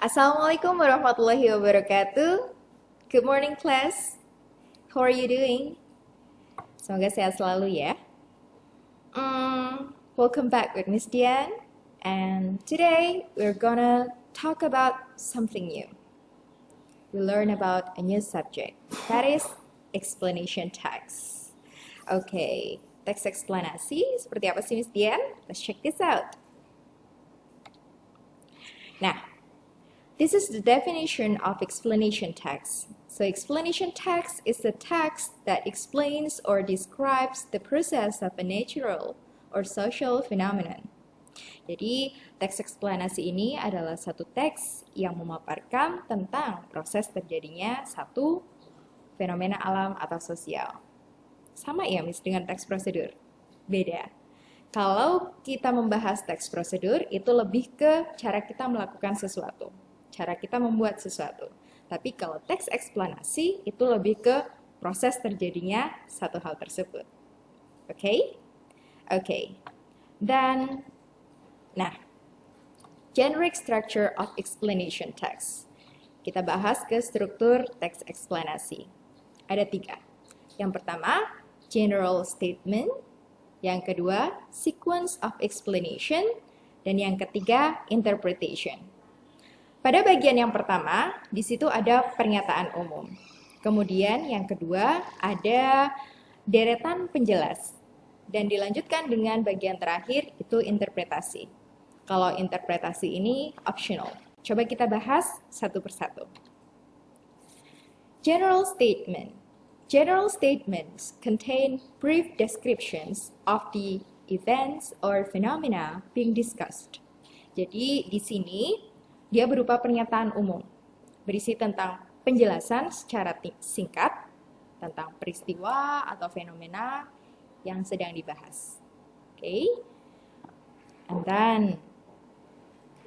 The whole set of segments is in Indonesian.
Assalamualaikum warahmatullahi wabarakatuh. Good morning class. How are you doing? Semoga sehat selalu ya. Mm, welcome back with Miss Dian. And today we're gonna talk about something new. We learn about a new subject. That is explanation text. Okay, teks eksplanasi seperti apa sih Miss Dian? Let's check this out. Nah, this is the definition of explanation text. So explanation text is the text that explains or describes the process of a natural or social phenomenon. Jadi, teks eksplanasi ini adalah satu teks yang memaparkan tentang proses terjadinya satu fenomena alam atau sosial. Sama ya, Miss, dengan teks prosedur? Beda. Kalau kita membahas teks prosedur, itu lebih ke cara kita melakukan sesuatu. Cara kita membuat sesuatu. Tapi kalau teks eksplanasi, itu lebih ke proses terjadinya satu hal tersebut. Oke? Okay? Oke. Okay. Dan Nah, generic structure of explanation text. Kita bahas ke struktur teks eksplanasi. Ada tiga. Yang pertama, general statement. Yang kedua, sequence of explanation. Dan yang ketiga, interpretation. Pada bagian yang pertama, di situ ada pernyataan umum. Kemudian yang kedua, ada deretan penjelas. Dan dilanjutkan dengan bagian terakhir, itu interpretasi. Kalau interpretasi ini optional. Coba kita bahas satu persatu. General statement. General statements contain brief descriptions of the events or phenomena being discussed. Jadi di sini dia berupa pernyataan umum, berisi tentang penjelasan secara singkat tentang peristiwa atau fenomena yang sedang dibahas. Oke. Okay? And then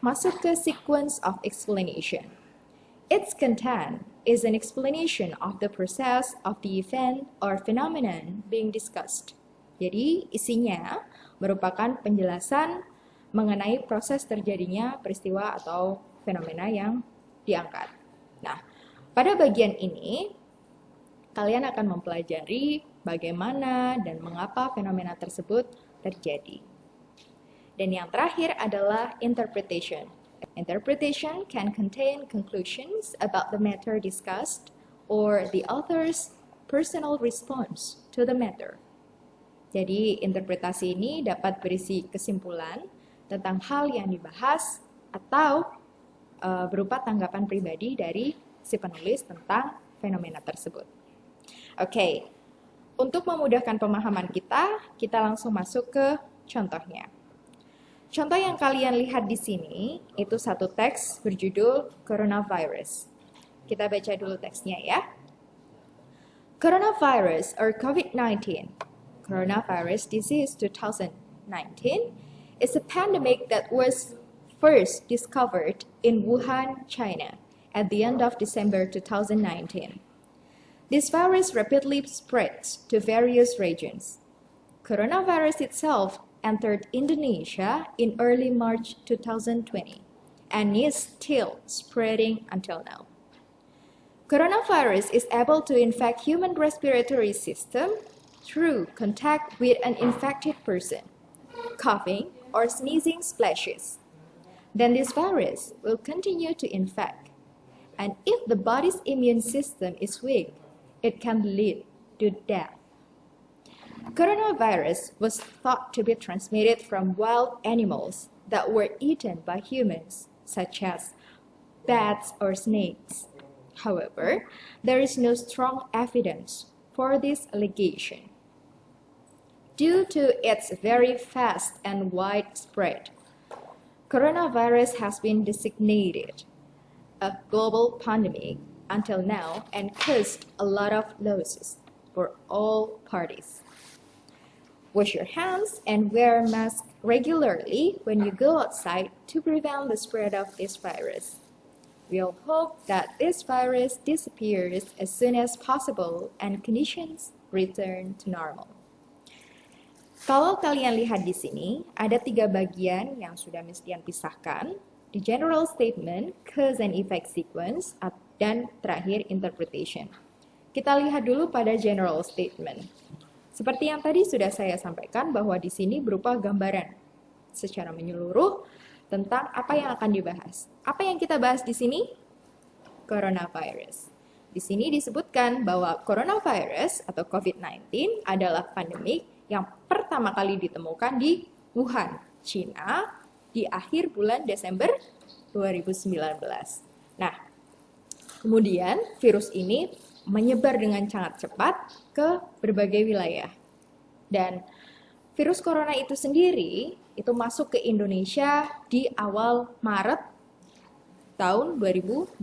masuk ke sequence of explanation. Its content is an explanation of the process of the event or phenomenon being discussed. Jadi, isinya merupakan penjelasan mengenai proses terjadinya peristiwa atau fenomena yang diangkat. Nah, pada bagian ini, kalian akan mempelajari bagaimana dan mengapa fenomena tersebut terjadi. Dan yang terakhir adalah interpretation. Interpretation can contain conclusions about the matter discussed or the author's personal response to the matter. Jadi, interpretasi ini dapat berisi kesimpulan tentang hal yang dibahas atau uh, berupa tanggapan pribadi dari si penulis tentang fenomena tersebut. Oke, okay. untuk memudahkan pemahaman kita, kita langsung masuk ke contohnya. Contoh yang kalian lihat di sini itu satu teks berjudul Coronavirus. Kita baca dulu teksnya ya. Coronavirus or COVID-19, Coronavirus Disease 2019, is a pandemic that was first discovered in Wuhan, China at the end of December 2019. This virus rapidly spreads to various regions. Coronavirus itself entered Indonesia in early March 2020 and is still spreading until now. Coronavirus is able to infect human respiratory system through contact with an infected person, coughing or sneezing splashes. Then this virus will continue to infect. And if the body's immune system is weak, it can lead to death. Coronavirus was thought to be transmitted from wild animals that were eaten by humans, such as bats or snakes. However, there is no strong evidence for this allegation. Due to its very fast and wide spread, coronavirus has been designated a global pandemic until now and caused a lot of losses for all parties. Wash your hands and wear a mask regularly when you go outside to prevent the spread of this virus. We all hope that this virus disappears as soon as possible and conditions return to normal. Kalau kalian lihat di sini, ada tiga bagian yang sudah Miss Dian pisahkan. di general statement, cause and effect sequence, dan terakhir interpretation. Kita lihat dulu pada general statement. Seperti yang tadi sudah saya sampaikan bahwa di sini berupa gambaran secara menyeluruh tentang apa yang akan dibahas. Apa yang kita bahas di sini? Coronavirus. Di sini disebutkan bahwa coronavirus atau COVID-19 adalah pandemik yang pertama kali ditemukan di Wuhan, China di akhir bulan Desember 2019. Nah, kemudian virus ini menyebar dengan sangat cepat ke berbagai wilayah. Dan virus corona itu sendiri itu masuk ke Indonesia di awal Maret tahun 2020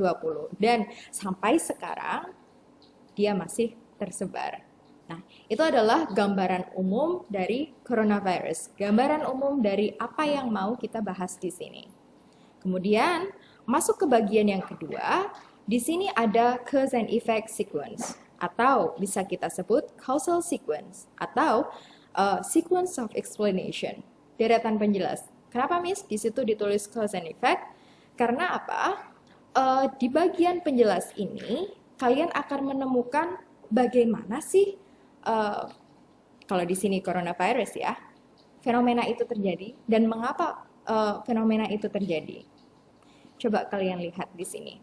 dan sampai sekarang dia masih tersebar. Nah, itu adalah gambaran umum dari coronavirus, gambaran umum dari apa yang mau kita bahas di sini. Kemudian, masuk ke bagian yang kedua, di sini ada cause and effect sequence atau bisa kita sebut causal sequence atau uh, sequence of explanation, deretan penjelas. Kenapa Miss di situ ditulis cause and effect? Karena apa? Uh, di bagian penjelas ini kalian akan menemukan bagaimana sih uh, kalau di sini coronavirus ya, fenomena itu terjadi dan mengapa uh, fenomena itu terjadi. Coba kalian lihat di sini.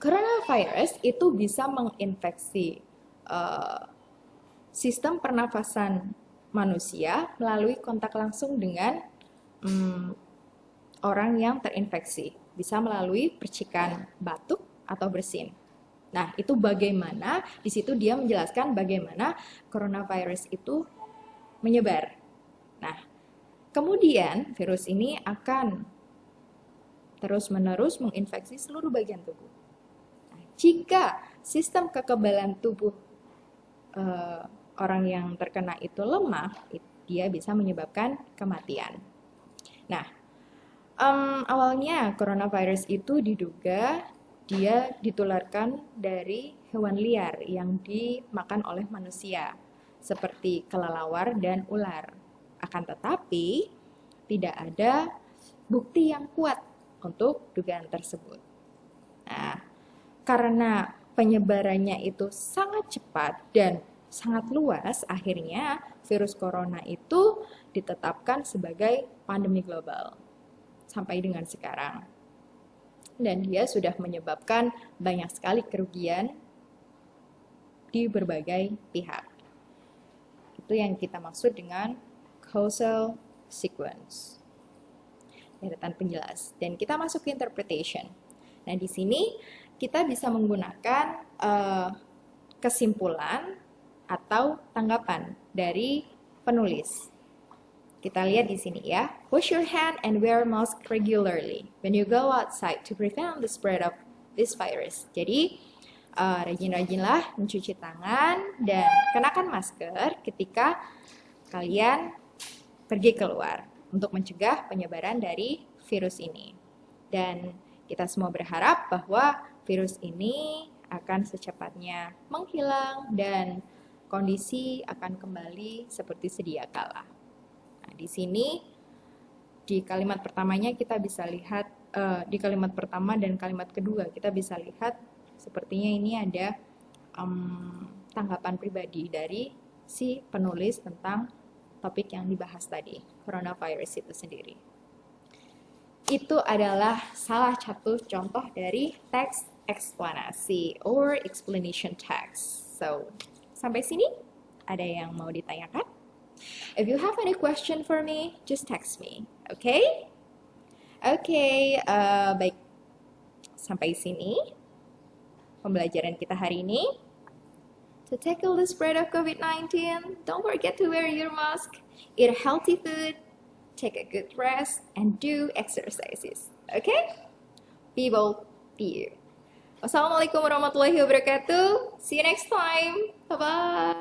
Coronavirus itu bisa menginfeksi uh, sistem pernafasan manusia melalui kontak langsung dengan um, orang yang terinfeksi. Bisa melalui percikan batuk atau bersin. Nah, itu bagaimana di situ dia menjelaskan bagaimana coronavirus itu menyebar. Nah, kemudian virus ini akan terus-menerus menginfeksi seluruh bagian tubuh. Nah, jika sistem kekebalan tubuh uh, orang yang terkena itu lemah, dia bisa menyebabkan kematian. Nah, um, awalnya coronavirus itu diduga dia ditularkan dari hewan liar yang dimakan oleh manusia, seperti kelelawar dan ular. Akan tetapi, tidak ada bukti yang kuat untuk dugaan tersebut. Nah, karena penyebarannya itu sangat cepat dan sangat luas, akhirnya virus corona itu ditetapkan sebagai pandemi global sampai dengan sekarang dan dia sudah menyebabkan banyak sekali kerugian di berbagai pihak. Itu yang kita maksud dengan causal sequence. Deretan penjelas. Dan kita masuk ke interpretation. Nah, di sini kita bisa menggunakan uh, kesimpulan atau tanggapan dari penulis. Kita lihat di sini ya. Wash your hand and wear mask regularly when you go outside to prevent the spread of this virus. Jadi, uh, rajin-rajinlah mencuci tangan dan kenakan masker ketika kalian pergi keluar untuk mencegah penyebaran dari virus ini. Dan kita semua berharap bahwa virus ini akan secepatnya menghilang dan kondisi akan kembali seperti sedia kala di sini di kalimat pertamanya kita bisa lihat uh, di kalimat pertama dan kalimat kedua kita bisa lihat sepertinya ini ada um, tanggapan pribadi dari si penulis tentang topik yang dibahas tadi, coronavirus itu sendiri. Itu adalah salah satu contoh dari teks eksplanasi or explanation text. So, sampai sini ada yang mau ditanyakan? If you have any question for me, just text me, okay? Okay, uh, baik. Sampai sini pembelajaran kita hari ini. To tackle the spread of COVID-19, don't forget to wear your mask, eat healthy food, take a good rest, and do exercises. Okay? Be bold, be you. Wassalamualaikum warahmatullahi wabarakatuh. See you next time. Bye-bye.